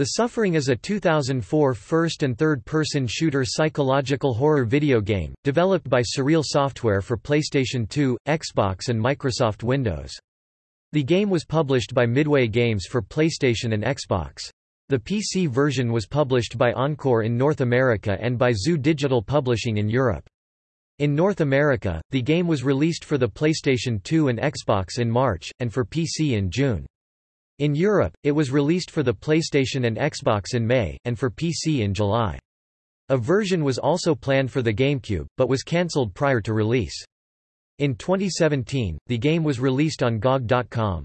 The Suffering is a 2004 first- and third-person shooter psychological horror video game, developed by Surreal Software for PlayStation 2, Xbox and Microsoft Windows. The game was published by Midway Games for PlayStation and Xbox. The PC version was published by Encore in North America and by Zoo Digital Publishing in Europe. In North America, the game was released for the PlayStation 2 and Xbox in March, and for PC in June. In Europe, it was released for the PlayStation and Xbox in May, and for PC in July. A version was also planned for the GameCube, but was cancelled prior to release. In 2017, the game was released on GOG.com.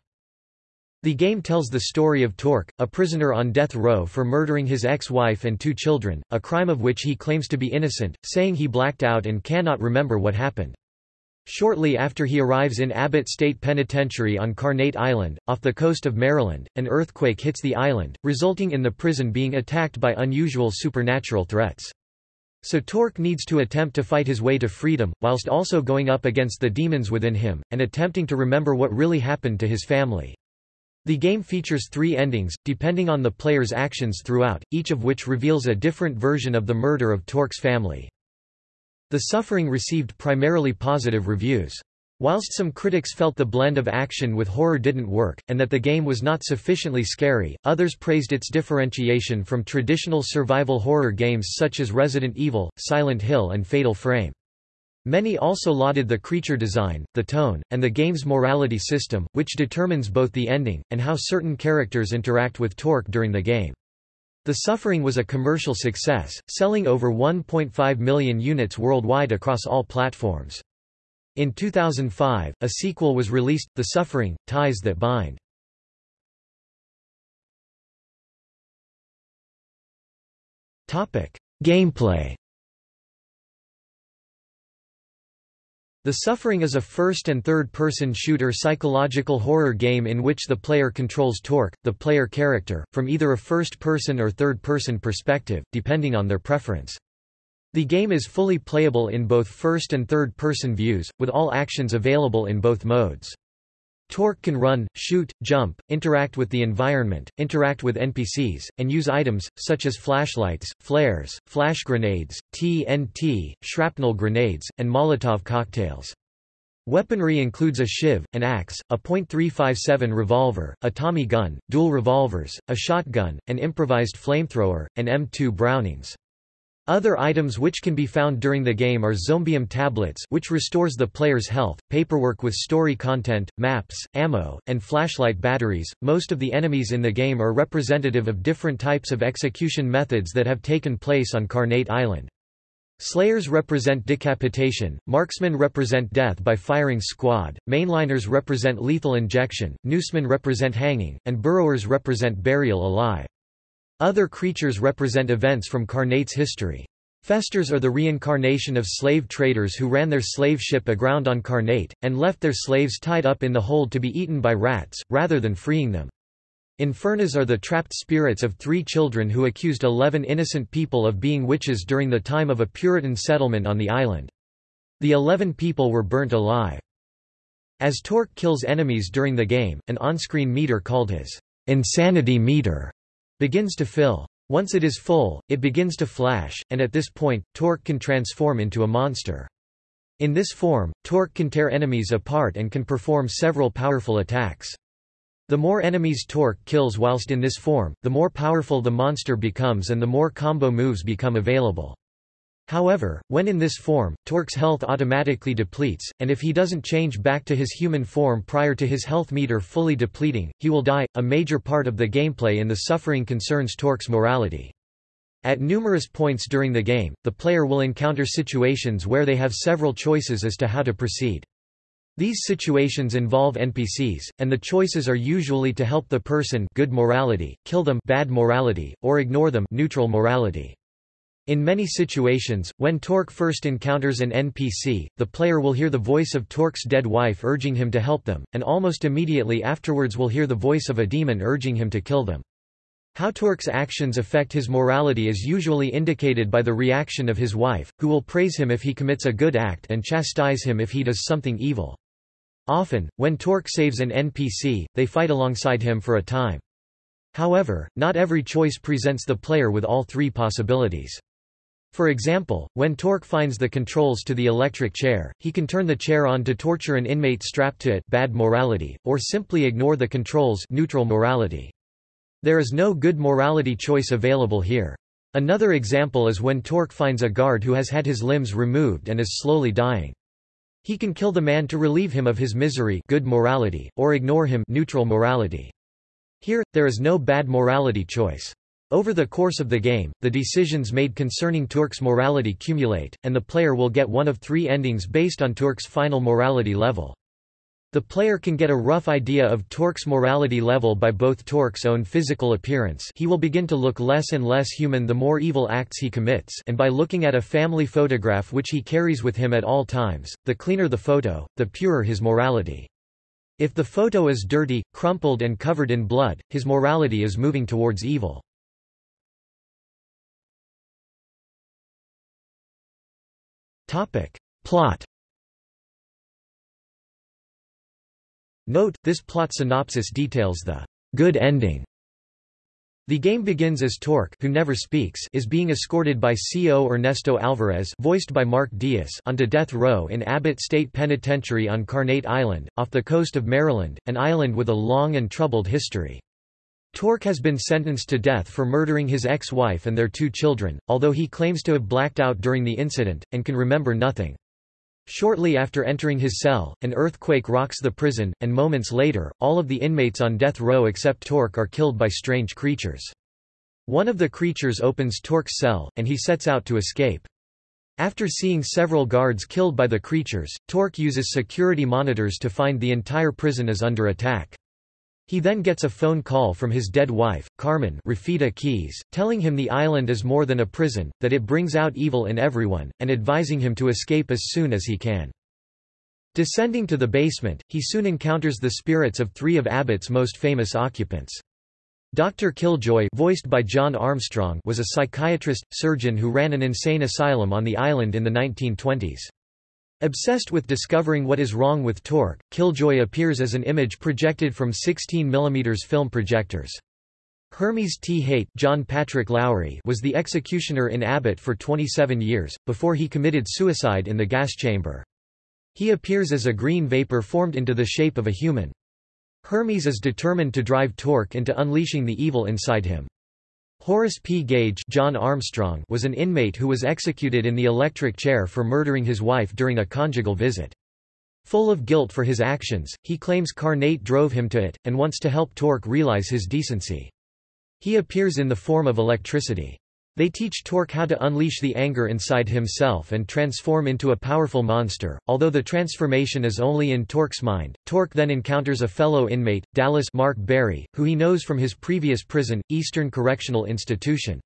The game tells the story of Torque, a prisoner on death row for murdering his ex-wife and two children, a crime of which he claims to be innocent, saying he blacked out and cannot remember what happened. Shortly after he arrives in Abbott State Penitentiary on Carnate Island, off the coast of Maryland, an earthquake hits the island, resulting in the prison being attacked by unusual supernatural threats. So Torque needs to attempt to fight his way to freedom, whilst also going up against the demons within him, and attempting to remember what really happened to his family. The game features three endings, depending on the player's actions throughout, each of which reveals a different version of the murder of Torque's family. The Suffering received primarily positive reviews. Whilst some critics felt the blend of action with horror didn't work, and that the game was not sufficiently scary, others praised its differentiation from traditional survival horror games such as Resident Evil, Silent Hill and Fatal Frame. Many also lauded the creature design, the tone, and the game's morality system, which determines both the ending, and how certain characters interact with Torque during the game. The Suffering was a commercial success, selling over 1.5 million units worldwide across all platforms. In 2005, a sequel was released, The Suffering, Ties That Bind. Gameplay The Suffering is a first- and third-person shooter psychological horror game in which the player controls Torque, the player character, from either a first-person or third-person perspective, depending on their preference. The game is fully playable in both first- and third-person views, with all actions available in both modes. Torque can run, shoot, jump, interact with the environment, interact with NPCs, and use items, such as flashlights, flares, flash grenades, TNT, shrapnel grenades, and Molotov cocktails. Weaponry includes a shiv, an axe, a .357 revolver, a Tommy gun, dual revolvers, a shotgun, an improvised flamethrower, and M2 Brownings. Other items which can be found during the game are Xombium tablets which restores the player's health, paperwork with story content, maps, ammo, and flashlight batteries. Most of the enemies in the game are representative of different types of execution methods that have taken place on Carnate Island. Slayers represent decapitation, marksmen represent death by firing squad, mainliners represent lethal injection, noosemen represent hanging, and burrowers represent burial alive. Other creatures represent events from Carnate's history. Festers are the reincarnation of slave traders who ran their slave ship aground on Carnate, and left their slaves tied up in the hold to be eaten by rats, rather than freeing them. Infernas are the trapped spirits of three children who accused eleven innocent people of being witches during the time of a Puritan settlement on the island. The eleven people were burnt alive. As Torque kills enemies during the game, an on-screen meter called his insanity meter begins to fill. Once it is full, it begins to flash, and at this point, Torque can transform into a monster. In this form, Torque can tear enemies apart and can perform several powerful attacks. The more enemies Torque kills whilst in this form, the more powerful the monster becomes and the more combo moves become available. However, when in this form, Torque's health automatically depletes, and if he doesn't change back to his human form prior to his health meter fully depleting, he will die. A major part of the gameplay in the suffering concerns Torque's morality. At numerous points during the game, the player will encounter situations where they have several choices as to how to proceed. These situations involve NPCs, and the choices are usually to help the person good morality, kill them bad morality, or ignore them neutral morality. In many situations, when Torque first encounters an NPC, the player will hear the voice of Torque's dead wife urging him to help them, and almost immediately afterwards will hear the voice of a demon urging him to kill them. How Torque's actions affect his morality is usually indicated by the reaction of his wife, who will praise him if he commits a good act and chastise him if he does something evil. Often, when Torque saves an NPC, they fight alongside him for a time. However, not every choice presents the player with all three possibilities. For example, when Torque finds the controls to the electric chair, he can turn the chair on to torture an inmate strapped to it bad morality, or simply ignore the controls neutral morality. There is no good morality choice available here. Another example is when Torque finds a guard who has had his limbs removed and is slowly dying. He can kill the man to relieve him of his misery good morality, or ignore him neutral morality. Here, there is no bad morality choice. Over the course of the game, the decisions made concerning Torque's morality cumulate, and the player will get one of three endings based on Torque's final morality level. The player can get a rough idea of Torque's morality level by both Torque's own physical appearance he will begin to look less and less human the more evil acts he commits and by looking at a family photograph which he carries with him at all times, the cleaner the photo, the purer his morality. If the photo is dirty, crumpled and covered in blood, his morality is moving towards evil. Plot. Note, this plot synopsis details the good ending. The game begins as Torque who never speaks is being escorted by CO Ernesto Alvarez voiced by Mark Diaz onto death row in Abbott State Penitentiary on Carnate Island, off the coast of Maryland, an island with a long and troubled history. Torque has been sentenced to death for murdering his ex-wife and their two children, although he claims to have blacked out during the incident, and can remember nothing. Shortly after entering his cell, an earthquake rocks the prison, and moments later, all of the inmates on death row except Torque are killed by strange creatures. One of the creatures opens Torque's cell, and he sets out to escape. After seeing several guards killed by the creatures, Torque uses security monitors to find the entire prison is under attack. He then gets a phone call from his dead wife, Carmen Rafita Keys, telling him the island is more than a prison, that it brings out evil in everyone, and advising him to escape as soon as he can. Descending to the basement, he soon encounters the spirits of three of Abbott's most famous occupants. Dr. Killjoy voiced by John Armstrong was a psychiatrist, surgeon who ran an insane asylum on the island in the 1920s. Obsessed with discovering what is wrong with Torque, Killjoy appears as an image projected from 16 mm film projectors. Hermes T. Haight John Patrick Lowry was the executioner in Abbott for 27 years, before he committed suicide in the gas chamber. He appears as a green vapor formed into the shape of a human. Hermes is determined to drive Torque into unleashing the evil inside him. Horace P. Gage John Armstrong was an inmate who was executed in the electric chair for murdering his wife during a conjugal visit. Full of guilt for his actions, he claims Carnate drove him to it, and wants to help Torque realize his decency. He appears in the form of electricity. They teach Torque how to unleash the anger inside himself and transform into a powerful monster, although the transformation is only in Torque's mind. Torque then encounters a fellow inmate, Dallas Mark Berry, who he knows from his previous prison, Eastern Correctional Institution.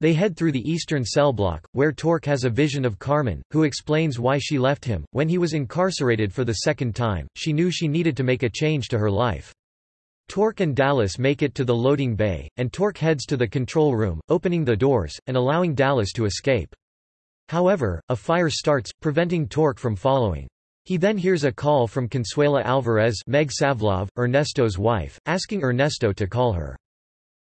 They head through the eastern cell block, where Torque has a vision of Carmen, who explains why she left him. When he was incarcerated for the second time, she knew she needed to make a change to her life. Torque and Dallas make it to the loading bay, and Torque heads to the control room, opening the doors, and allowing Dallas to escape. However, a fire starts, preventing Torque from following. He then hears a call from Consuela Alvarez Meg Savlov, Ernesto's wife, asking Ernesto to call her.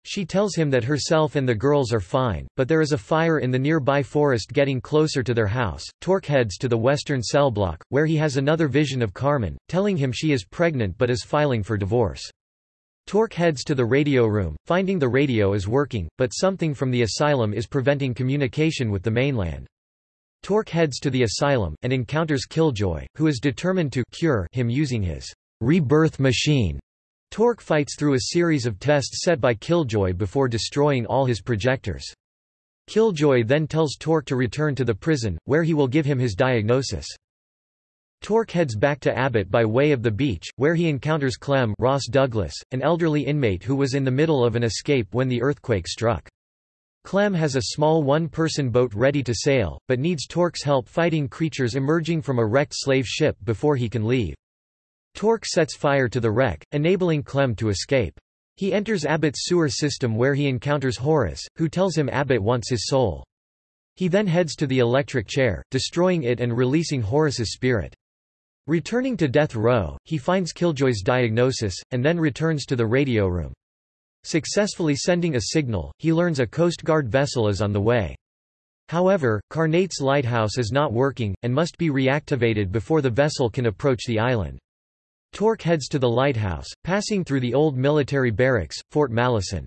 She tells him that herself and the girls are fine, but there is a fire in the nearby forest getting closer to their house. Torque heads to the western cell block, where he has another vision of Carmen, telling him she is pregnant but is filing for divorce. Torque heads to the radio room, finding the radio is working, but something from the asylum is preventing communication with the mainland. Torque heads to the asylum, and encounters Killjoy, who is determined to cure him using his rebirth machine. Torque fights through a series of tests set by Killjoy before destroying all his projectors. Killjoy then tells Torque to return to the prison, where he will give him his diagnosis. Torque heads back to Abbott by way of the beach, where he encounters Clem Ross Douglas, an elderly inmate who was in the middle of an escape when the earthquake struck. Clem has a small one-person boat ready to sail, but needs Torque's help fighting creatures emerging from a wrecked slave ship before he can leave. Torque sets fire to the wreck, enabling Clem to escape. He enters Abbott's sewer system where he encounters Horace, who tells him Abbott wants his soul. He then heads to the electric chair, destroying it and releasing Horace's spirit. Returning to death row, he finds Killjoy's diagnosis, and then returns to the radio room. Successfully sending a signal, he learns a Coast Guard vessel is on the way. However, Carnate's lighthouse is not working, and must be reactivated before the vessel can approach the island. Torque heads to the lighthouse, passing through the old military barracks, Fort Malison.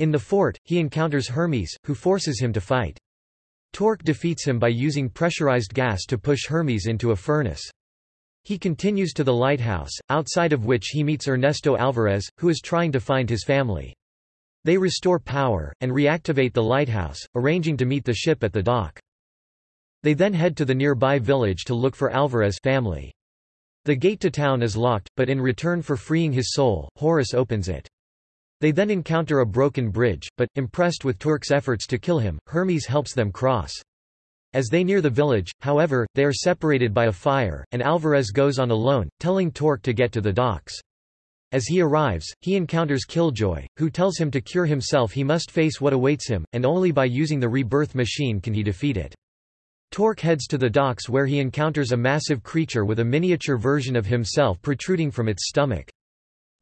In the fort, he encounters Hermes, who forces him to fight. Torque defeats him by using pressurized gas to push Hermes into a furnace. He continues to the lighthouse, outside of which he meets Ernesto Alvarez, who is trying to find his family. They restore power, and reactivate the lighthouse, arranging to meet the ship at the dock. They then head to the nearby village to look for Alvarez' family. The gate to town is locked, but in return for freeing his soul, Horace opens it. They then encounter a broken bridge, but, impressed with Torque's efforts to kill him, Hermes helps them cross. As they near the village, however, they are separated by a fire, and Alvarez goes on alone, telling Torque to get to the docks. As he arrives, he encounters Killjoy, who tells him to cure himself he must face what awaits him, and only by using the rebirth machine can he defeat it. Torque heads to the docks where he encounters a massive creature with a miniature version of himself protruding from its stomach.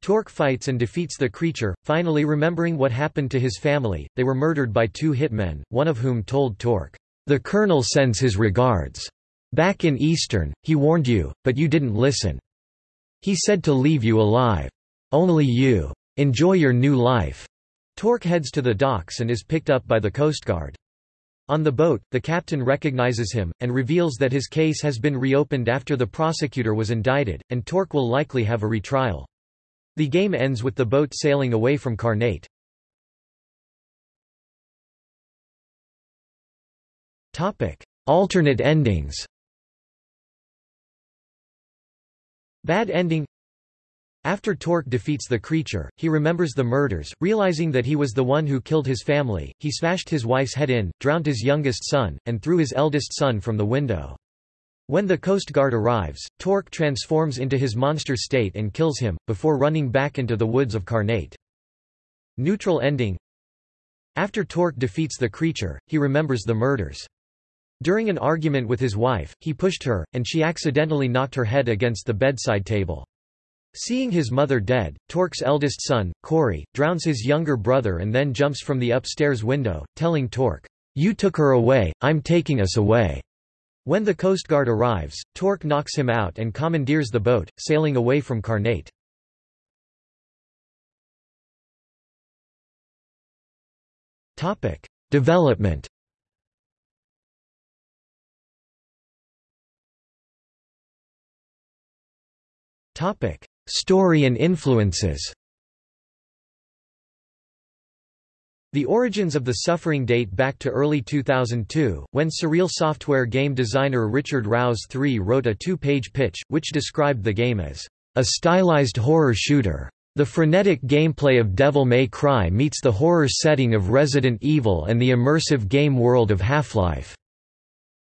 Torque fights and defeats the creature, finally remembering what happened to his family, they were murdered by two hitmen, one of whom told Torque, "'The Colonel sends his regards. Back in Eastern, he warned you, but you didn't listen. He said to leave you alive. Only you. Enjoy your new life." Torque heads to the docks and is picked up by the Coast Guard. On the boat, the captain recognizes him, and reveals that his case has been reopened after the prosecutor was indicted, and Torque will likely have a retrial. The game ends with the boat sailing away from Carnate. Alternate endings Bad ending after Torque defeats the creature, he remembers the murders, realizing that he was the one who killed his family. He smashed his wife's head in, drowned his youngest son, and threw his eldest son from the window. When the Coast Guard arrives, Torque transforms into his monster state and kills him, before running back into the woods of Carnate. Neutral ending After Torque defeats the creature, he remembers the murders. During an argument with his wife, he pushed her, and she accidentally knocked her head against the bedside table. Seeing his mother dead, Torque's eldest son, Corey, drowns his younger brother and then jumps from the upstairs window, telling Torque, "'You took her away, I'm taking us away.' When the Coast Guard arrives, Torque knocks him out and commandeers the boat, sailing away from Carnate. Development Topic: Story and influences The origins of the suffering date back to early 2002, when surreal software game designer Richard Rouse III wrote a two-page pitch, which described the game as a stylized horror shooter. The frenetic gameplay of Devil May Cry meets the horror setting of Resident Evil and the immersive game world of Half-Life.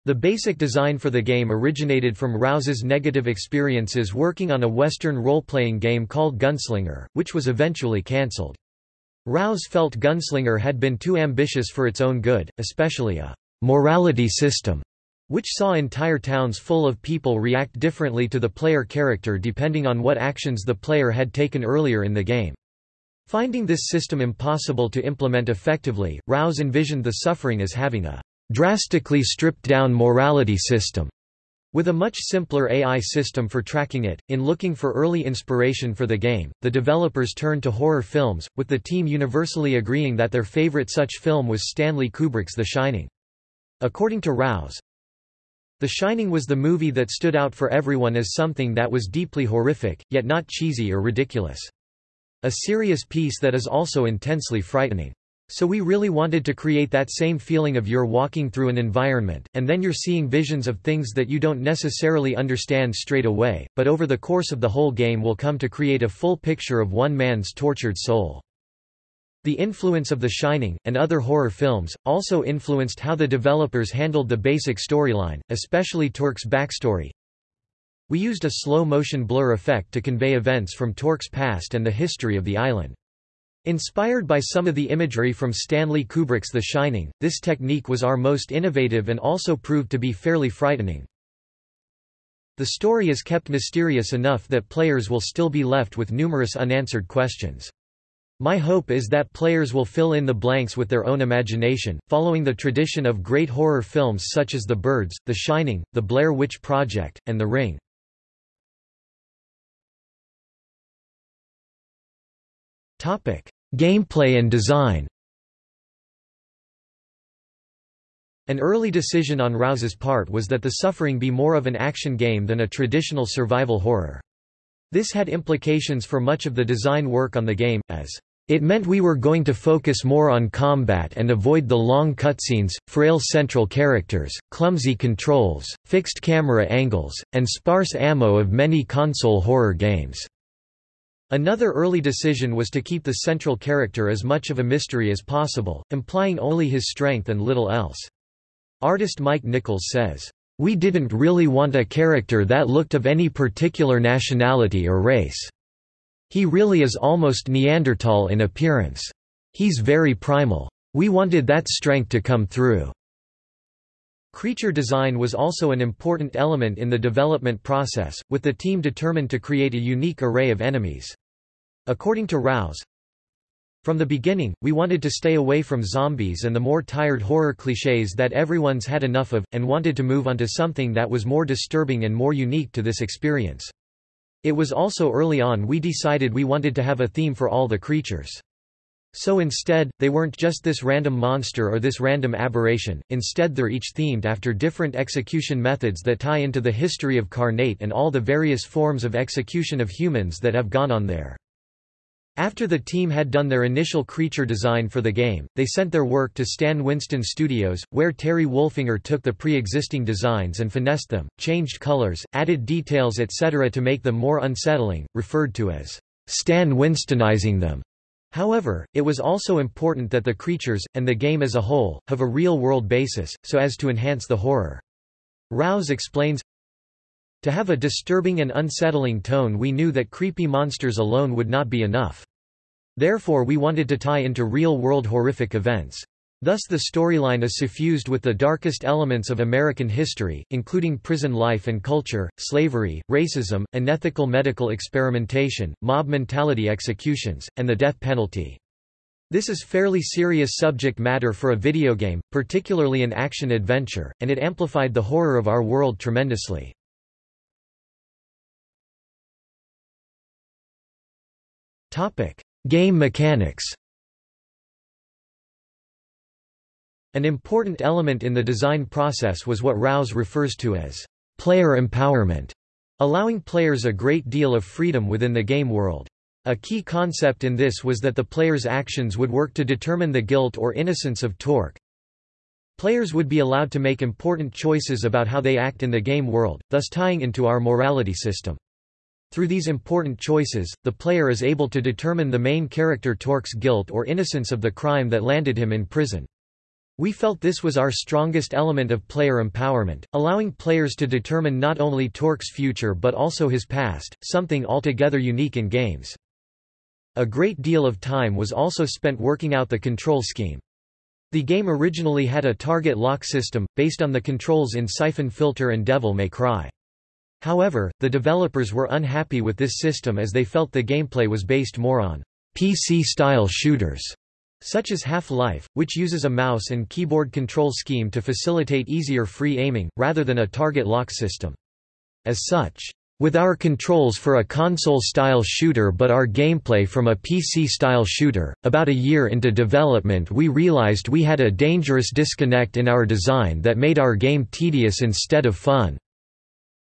The basic design for the game originated from Rouse's negative experiences working on a Western role-playing game called Gunslinger, which was eventually cancelled. Rouse felt Gunslinger had been too ambitious for its own good, especially a morality system, which saw entire towns full of people react differently to the player character depending on what actions the player had taken earlier in the game. Finding this system impossible to implement effectively, Rouse envisioned the suffering as having a drastically stripped-down morality system. With a much simpler AI system for tracking it, in looking for early inspiration for the game, the developers turned to horror films, with the team universally agreeing that their favorite such film was Stanley Kubrick's The Shining. According to Rouse, The Shining was the movie that stood out for everyone as something that was deeply horrific, yet not cheesy or ridiculous. A serious piece that is also intensely frightening. So we really wanted to create that same feeling of you're walking through an environment, and then you're seeing visions of things that you don't necessarily understand straight away, but over the course of the whole game will come to create a full picture of one man's tortured soul. The influence of The Shining, and other horror films, also influenced how the developers handled the basic storyline, especially Torque's backstory. We used a slow-motion blur effect to convey events from Torque's past and the history of the island. Inspired by some of the imagery from Stanley Kubrick's The Shining, this technique was our most innovative and also proved to be fairly frightening. The story is kept mysterious enough that players will still be left with numerous unanswered questions. My hope is that players will fill in the blanks with their own imagination, following the tradition of great horror films such as The Birds, The Shining, The Blair Witch Project, and The Ring. Gameplay and design An early decision on Rouse's part was that The Suffering be more of an action game than a traditional survival horror. This had implications for much of the design work on the game, as it meant we were going to focus more on combat and avoid the long cutscenes, frail central characters, clumsy controls, fixed camera angles, and sparse ammo of many console horror games. Another early decision was to keep the central character as much of a mystery as possible, implying only his strength and little else. Artist Mike Nichols says, "...we didn't really want a character that looked of any particular nationality or race." He really is almost Neanderthal in appearance. He's very primal. We wanted that strength to come through. Creature design was also an important element in the development process, with the team determined to create a unique array of enemies. According to Rouse, from the beginning, we wanted to stay away from zombies and the more tired horror clichés that everyone's had enough of, and wanted to move onto something that was more disturbing and more unique to this experience. It was also early on we decided we wanted to have a theme for all the creatures. So instead, they weren't just this random monster or this random aberration, instead they're each themed after different execution methods that tie into the history of Carnate and all the various forms of execution of humans that have gone on there. After the team had done their initial creature design for the game, they sent their work to Stan Winston Studios, where Terry Wolfinger took the pre-existing designs and finessed them, changed colors, added details etc. to make them more unsettling, referred to as Stan Winstonizing them. However, it was also important that the creatures, and the game as a whole, have a real-world basis, so as to enhance the horror. Rouse explains, to have a disturbing and unsettling tone we knew that creepy monsters alone would not be enough. Therefore we wanted to tie into real-world horrific events. Thus the storyline is suffused with the darkest elements of American history, including prison life and culture, slavery, racism, unethical medical experimentation, mob mentality executions, and the death penalty. This is fairly serious subject matter for a video game, particularly an action-adventure, and it amplified the horror of our world tremendously. Game mechanics An important element in the design process was what Rouse refers to as player empowerment, allowing players a great deal of freedom within the game world. A key concept in this was that the player's actions would work to determine the guilt or innocence of Torque. Players would be allowed to make important choices about how they act in the game world, thus tying into our morality system. Through these important choices, the player is able to determine the main character Torque's guilt or innocence of the crime that landed him in prison. We felt this was our strongest element of player empowerment, allowing players to determine not only Torque's future but also his past, something altogether unique in games. A great deal of time was also spent working out the control scheme. The game originally had a target lock system, based on the controls in Siphon Filter and Devil May Cry. However, the developers were unhappy with this system as they felt the gameplay was based more on PC-style shooters, such as Half-Life, which uses a mouse and keyboard control scheme to facilitate easier free aiming, rather than a target lock system. As such, with our controls for a console-style shooter but our gameplay from a PC-style shooter, about a year into development we realized we had a dangerous disconnect in our design that made our game tedious instead of fun.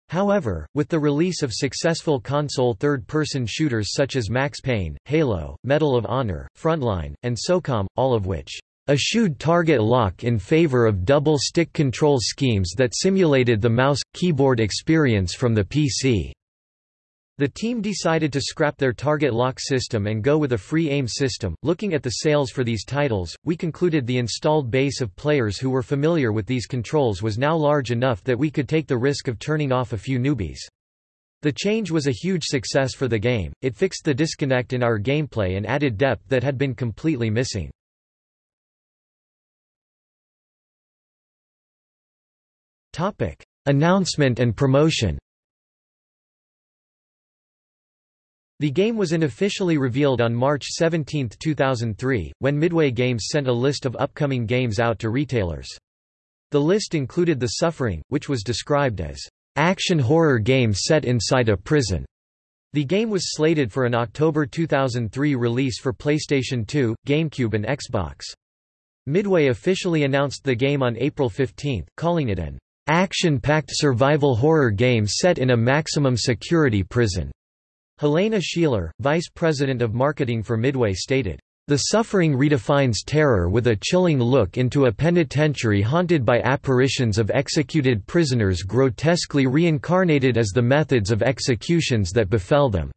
However, with the release of successful console third-person shooters such as Max Payne, Halo, Medal of Honor, Frontline, and SOCOM, all of which eschewed target lock in favor of double-stick control schemes that simulated the mouse-keyboard experience from the PC. The team decided to scrap their target lock system and go with a free aim system. Looking at the sales for these titles, we concluded the installed base of players who were familiar with these controls was now large enough that we could take the risk of turning off a few newbies. The change was a huge success for the game, it fixed the disconnect in our gameplay and added depth that had been completely missing. Announcement and promotion The game was unofficially revealed on March 17, 2003, when Midway Games sent a list of upcoming games out to retailers. The list included The Suffering, which was described as action horror game set inside a prison. The game was slated for an October 2003 release for PlayStation 2, GameCube and Xbox. Midway officially announced the game on April 15, calling it an action-packed survival horror game set in a maximum security prison. Helene Sheeler, vice president of marketing for Midway stated, the suffering redefines terror with a chilling look into a penitentiary haunted by apparitions of executed prisoners grotesquely reincarnated as the methods of executions that befell them.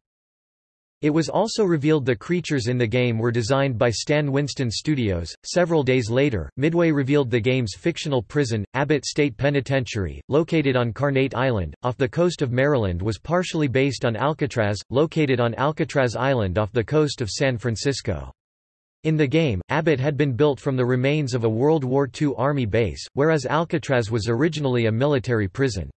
It was also revealed the creatures in the game were designed by Stan Winston Studios. Several days later, Midway revealed the game's fictional prison, Abbott State Penitentiary, located on Carnate Island, off the coast of Maryland, was partially based on Alcatraz, located on Alcatraz Island off the coast of San Francisco. In the game, Abbott had been built from the remains of a World War II Army base, whereas Alcatraz was originally a military prison.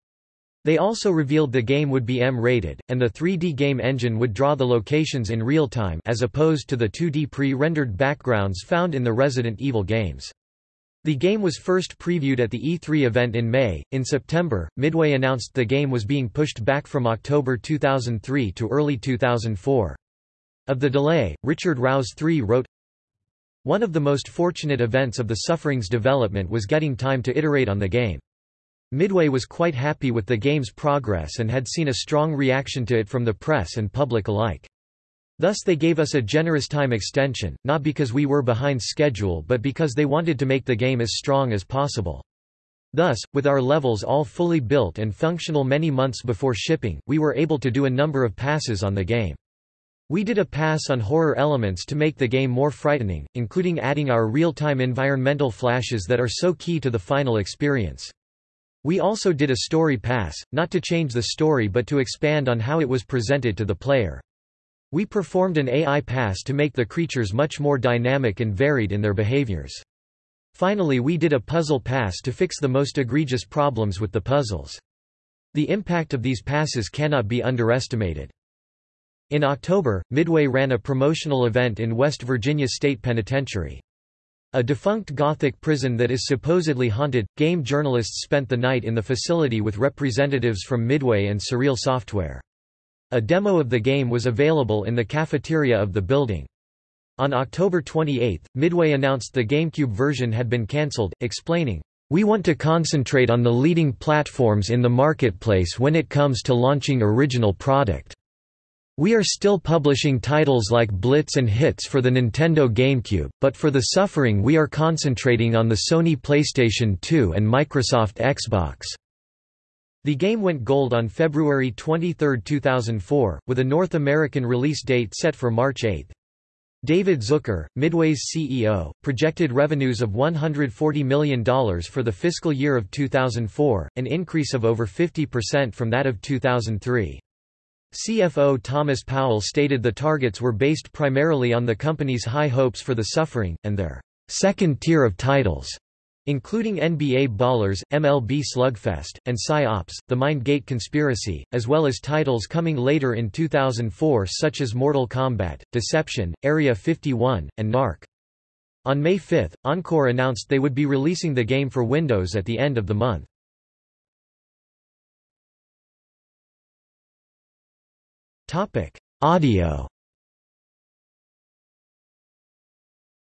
They also revealed the game would be M-rated, and the 3D game engine would draw the locations in real time as opposed to the 2D pre-rendered backgrounds found in the Resident Evil games. The game was first previewed at the E3 event in May. In September, Midway announced the game was being pushed back from October 2003 to early 2004. Of the delay, Richard Rouse III wrote, One of the most fortunate events of the Suffering's development was getting time to iterate on the game. Midway was quite happy with the game's progress and had seen a strong reaction to it from the press and public alike. Thus they gave us a generous time extension, not because we were behind schedule but because they wanted to make the game as strong as possible. Thus, with our levels all fully built and functional many months before shipping, we were able to do a number of passes on the game. We did a pass on horror elements to make the game more frightening, including adding our real-time environmental flashes that are so key to the final experience. We also did a story pass, not to change the story but to expand on how it was presented to the player. We performed an AI pass to make the creatures much more dynamic and varied in their behaviors. Finally we did a puzzle pass to fix the most egregious problems with the puzzles. The impact of these passes cannot be underestimated. In October, Midway ran a promotional event in West Virginia State Penitentiary. A defunct Gothic prison that is supposedly haunted, game journalists spent the night in the facility with representatives from Midway and Surreal Software. A demo of the game was available in the cafeteria of the building. On October 28, Midway announced the GameCube version had been cancelled, explaining, We want to concentrate on the leading platforms in the marketplace when it comes to launching original product. We are still publishing titles like Blitz and Hitz for the Nintendo GameCube, but for the Suffering we are concentrating on the Sony PlayStation 2 and Microsoft Xbox. The game went gold on February 23, 2004, with a North American release date set for March 8. David Zucker, Midway's CEO, projected revenues of $140 million for the fiscal year of 2004, an increase of over 50% from that of 2003. CFO Thomas Powell stated the targets were based primarily on the company's high hopes for the suffering, and their second tier of titles, including NBA Ballers, MLB Slugfest, and Psi-Ops, The Mindgate Conspiracy, as well as titles coming later in 2004 such as Mortal Kombat, Deception, Area 51, and Narc. On May 5, Encore announced they would be releasing the game for Windows at the end of the month. Audio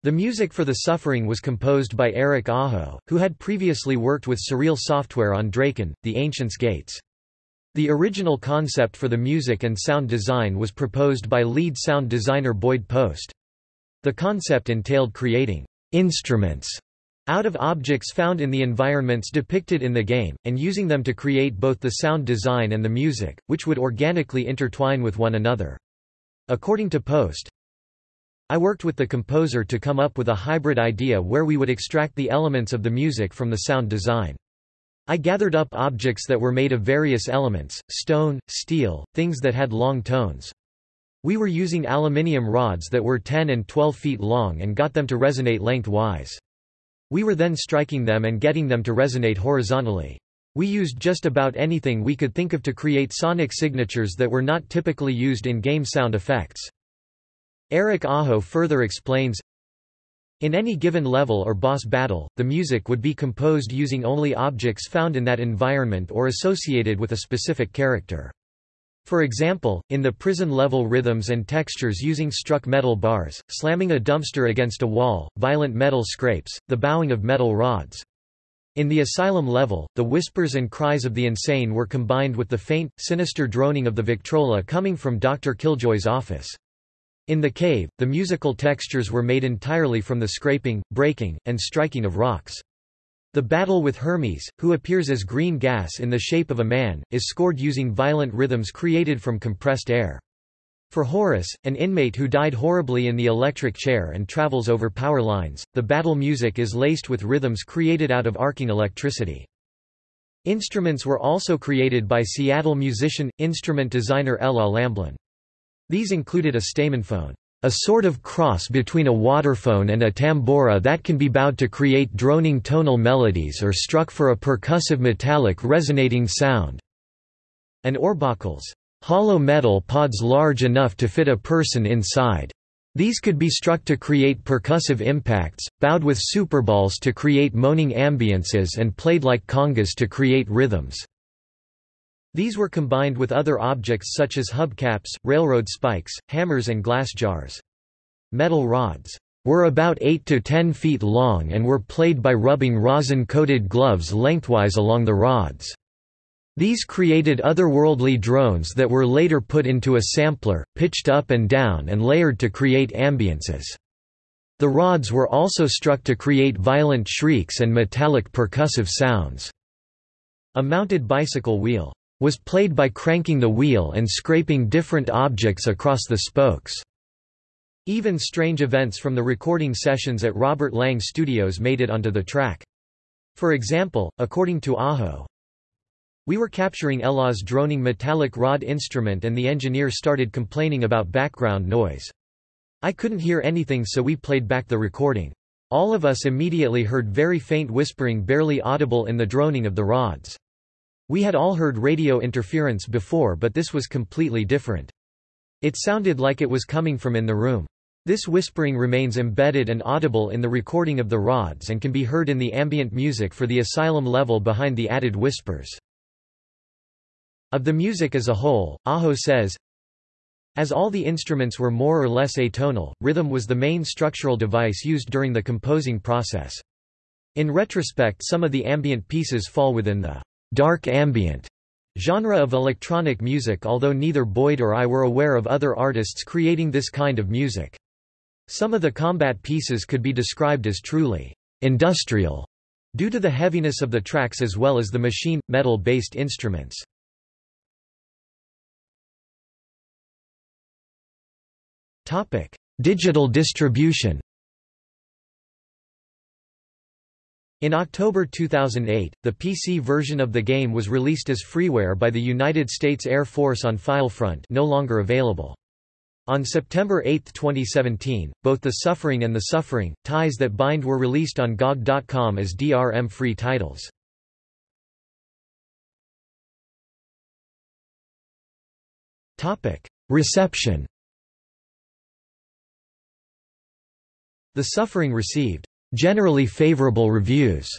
The music for The Suffering was composed by Eric Aho, who had previously worked with Surreal Software on Drakan, The Ancient's Gates. The original concept for the music and sound design was proposed by lead sound designer Boyd Post. The concept entailed creating instruments out of objects found in the environments depicted in the game, and using them to create both the sound design and the music, which would organically intertwine with one another. According to Post, I worked with the composer to come up with a hybrid idea where we would extract the elements of the music from the sound design. I gathered up objects that were made of various elements, stone, steel, things that had long tones. We were using aluminium rods that were 10 and 12 feet long and got them to resonate lengthwise. We were then striking them and getting them to resonate horizontally. We used just about anything we could think of to create sonic signatures that were not typically used in game sound effects. Eric Aho further explains, in any given level or boss battle, the music would be composed using only objects found in that environment or associated with a specific character. For example, in the prison level rhythms and textures using struck metal bars, slamming a dumpster against a wall, violent metal scrapes, the bowing of metal rods. In the asylum level, the whispers and cries of the insane were combined with the faint, sinister droning of the Victrola coming from Dr. Killjoy's office. In the cave, the musical textures were made entirely from the scraping, breaking, and striking of rocks. The battle with Hermes, who appears as green gas in the shape of a man, is scored using violent rhythms created from compressed air. For Horace, an inmate who died horribly in the electric chair and travels over power lines, the battle music is laced with rhythms created out of arcing electricity. Instruments were also created by Seattle musician, instrument designer Ela Lamblin. These included a stamenphone, a sort of cross between a waterphone and a tambora that can be bowed to create droning tonal melodies or struck for a percussive metallic resonating sound, and orbacles hollow metal pods large enough to fit a person inside. These could be struck to create percussive impacts, bowed with superballs to create moaning ambiances and played like congas to create rhythms. These were combined with other objects such as hubcaps, railroad spikes, hammers and glass jars. Metal rods were about 8 to 10 feet long and were played by rubbing rosin-coated gloves lengthwise along the rods. These created otherworldly drones that were later put into a sampler, pitched up and down and layered to create ambiances. The rods were also struck to create violent shrieks and metallic percussive sounds. A mounted bicycle wheel was played by cranking the wheel and scraping different objects across the spokes. Even strange events from the recording sessions at Robert Lang Studios made it onto the track. For example, according to Aho, we were capturing Ela's droning metallic rod instrument and the engineer started complaining about background noise. I couldn't hear anything so we played back the recording. All of us immediately heard very faint whispering barely audible in the droning of the rods. We had all heard radio interference before but this was completely different. It sounded like it was coming from in the room. This whispering remains embedded and audible in the recording of the rods and can be heard in the ambient music for the asylum level behind the added whispers. Of the music as a whole, Aho says, As all the instruments were more or less atonal, rhythm was the main structural device used during the composing process. In retrospect some of the ambient pieces fall within the dark ambient genre of electronic music although neither Boyd or I were aware of other artists creating this kind of music. Some of the combat pieces could be described as truly industrial due to the heaviness of the tracks as well as the machine, metal-based instruments. Digital distribution. In October 2008, the PC version of the game was released as freeware by the United States Air Force on Filefront, no longer available. On September 8, 2017, both The Suffering and The Suffering, Ties That Bind were released on GOG.com as DRM-free titles. Reception The Suffering received generally favorable reviews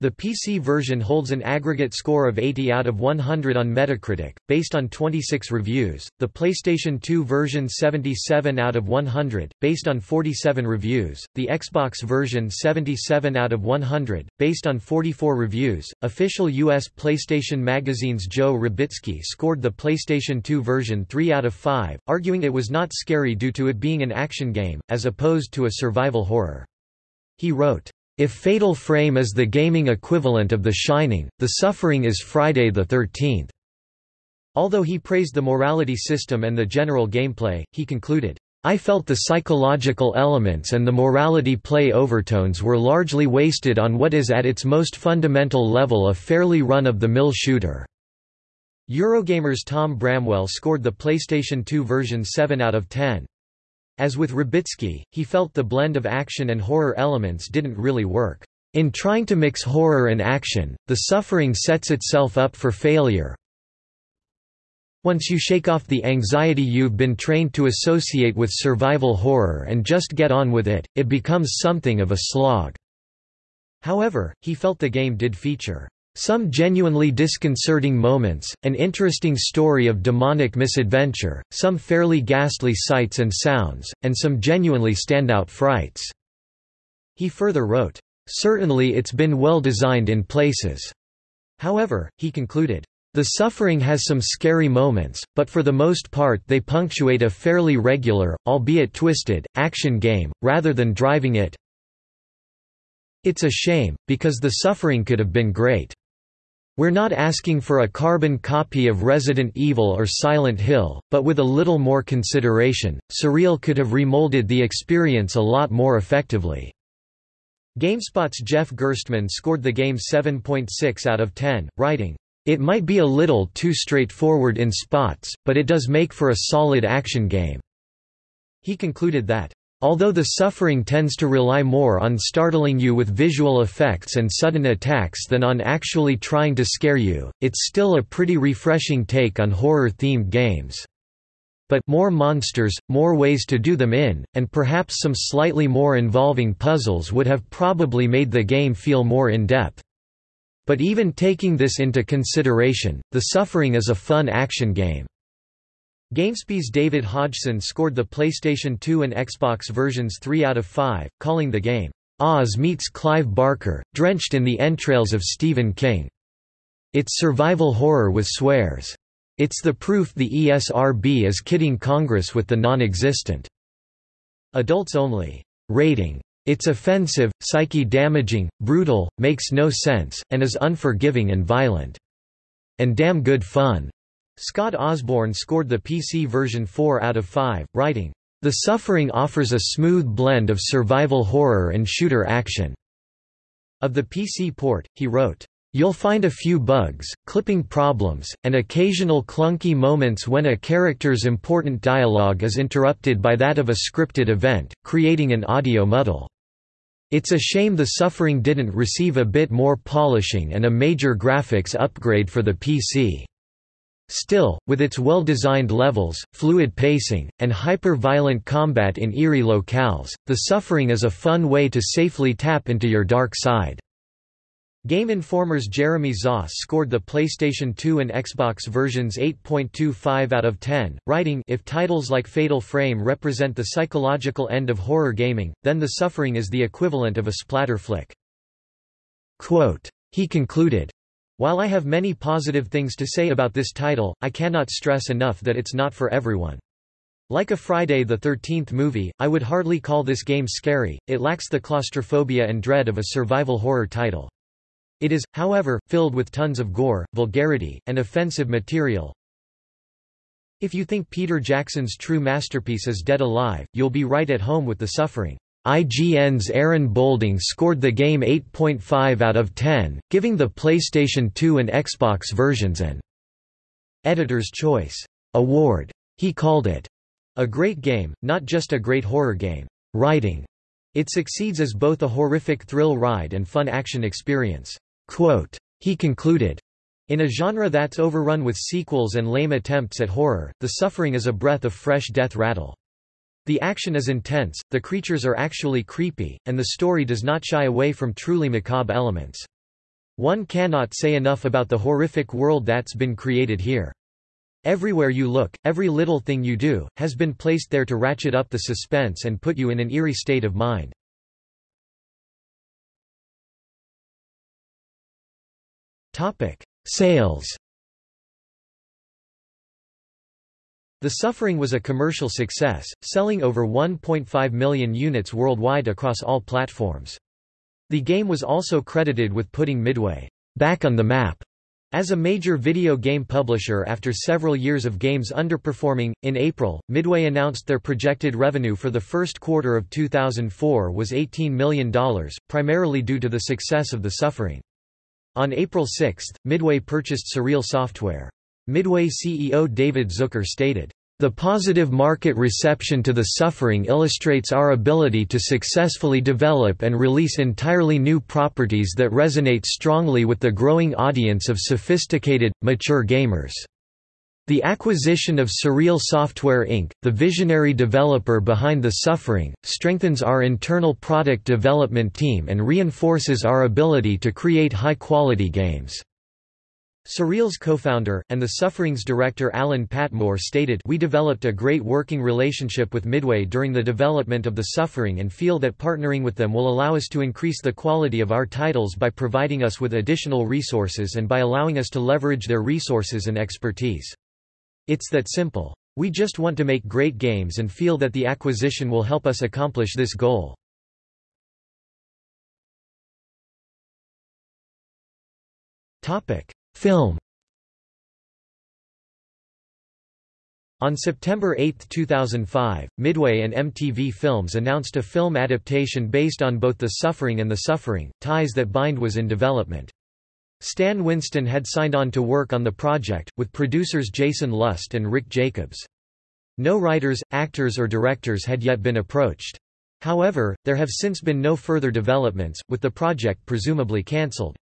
the PC version holds an aggregate score of 80 out of 100 on Metacritic, based on 26 reviews, the PlayStation 2 version 77 out of 100, based on 47 reviews, the Xbox version 77 out of 100, based on 44 reviews. Official U.S. PlayStation Magazine's Joe Rubitsky scored the PlayStation 2 version 3 out of 5, arguing it was not scary due to it being an action game, as opposed to a survival horror. He wrote, if Fatal Frame is the gaming equivalent of The Shining, The Suffering is Friday the 13th. Although he praised the morality system and the general gameplay, he concluded, I felt the psychological elements and the morality play overtones were largely wasted on what is at its most fundamental level a fairly run-of-the-mill shooter. Eurogamer's Tom Bramwell scored the PlayStation 2 version 7 out of 10. As with Rubitsky, he felt the blend of action and horror elements didn't really work. In trying to mix horror and action, the suffering sets itself up for failure. Once you shake off the anxiety you've been trained to associate with survival horror and just get on with it, it becomes something of a slog." However, he felt the game did feature some genuinely disconcerting moments, an interesting story of demonic misadventure, some fairly ghastly sights and sounds, and some genuinely standout frights." He further wrote, Certainly it's been well designed in places. However, he concluded, the suffering has some scary moments, but for the most part they punctuate a fairly regular, albeit twisted, action game, rather than driving it. It's a shame, because the suffering could have been great. We're not asking for a carbon copy of Resident Evil or Silent Hill, but with a little more consideration, Surreal could have remolded the experience a lot more effectively. GameSpot's Jeff Gerstmann scored the game 7.6 out of 10, writing, "...it might be a little too straightforward in spots, but it does make for a solid action game." He concluded that, Although the suffering tends to rely more on startling you with visual effects and sudden attacks than on actually trying to scare you, it's still a pretty refreshing take on horror-themed games. But more monsters, more ways to do them in, and perhaps some slightly more involving puzzles would have probably made the game feel more in-depth. But even taking this into consideration, The Suffering is a fun action game. GameSpy's David Hodgson scored the PlayStation 2 and Xbox versions 3 out of 5, calling the game, Oz meets Clive Barker, drenched in the entrails of Stephen King. It's survival horror with swears. It's the proof the ESRB is kidding Congress with the non-existent adults only rating. It's offensive, psyche-damaging, brutal, makes no sense, and is unforgiving and violent. And damn good fun. Scott Osborne scored the PC version 4 out of 5, writing, The Suffering offers a smooth blend of survival horror and shooter action. Of the PC port, he wrote, You'll find a few bugs, clipping problems, and occasional clunky moments when a character's important dialogue is interrupted by that of a scripted event, creating an audio muddle. It's a shame The Suffering didn't receive a bit more polishing and a major graphics upgrade for the PC. Still, with its well-designed levels, fluid pacing, and hyper-violent combat in eerie locales, The Suffering is a fun way to safely tap into your dark side. Game Informer's Jeremy Zoss scored the PlayStation 2 and Xbox versions 8.25 out of 10, writing If titles like Fatal Frame represent the psychological end of horror gaming, then The Suffering is the equivalent of a splatter flick. Quote, he concluded, While I have many positive things to say about this title, I cannot stress enough that it's not for everyone. Like a Friday the 13th movie, I would hardly call this game scary, it lacks the claustrophobia and dread of a survival horror title. It is, however, filled with tons of gore, vulgarity, and offensive material. If you think Peter Jackson's true masterpiece is dead alive, you'll be right at home with the suffering. IGN's Aaron Boulding scored the game 8.5 out of 10, giving the PlayStation 2 and Xbox versions an Editor's Choice Award. He called it a great game, not just a great horror game. Writing. It succeeds as both a horrific thrill ride and fun action experience. Quote, he concluded, in a genre that's overrun with sequels and lame attempts at horror, The Suffering is a breath of fresh death rattle. The action is intense, the creatures are actually creepy, and the story does not shy away from truly macabre elements. One cannot say enough about the horrific world that's been created here. Everywhere you look, every little thing you do, has been placed there to ratchet up the suspense and put you in an eerie state of mind. Sales. The Suffering was a commercial success, selling over 1.5 million units worldwide across all platforms. The game was also credited with putting Midway back on the map as a major video game publisher after several years of games underperforming, in April, Midway announced their projected revenue for the first quarter of 2004 was $18 million, primarily due to the success of The Suffering. On April 6, Midway purchased Surreal Software. Midway CEO David Zucker stated, The positive market reception to The Suffering illustrates our ability to successfully develop and release entirely new properties that resonate strongly with the growing audience of sophisticated, mature gamers. The acquisition of Surreal Software Inc., the visionary developer behind The Suffering, strengthens our internal product development team and reinforces our ability to create high-quality games. Surreal's co-founder, and The Suffering's director Alan Patmore stated We developed a great working relationship with Midway during the development of The Suffering and feel that partnering with them will allow us to increase the quality of our titles by providing us with additional resources and by allowing us to leverage their resources and expertise. It's that simple. We just want to make great games and feel that the acquisition will help us accomplish this goal. Topic Film On September 8, 2005, Midway and MTV Films announced a film adaptation based on both The Suffering and The Suffering, Ties That Bind was in development. Stan Winston had signed on to work on the project, with producers Jason Lust and Rick Jacobs. No writers, actors or directors had yet been approached. However, there have since been no further developments, with the project presumably cancelled.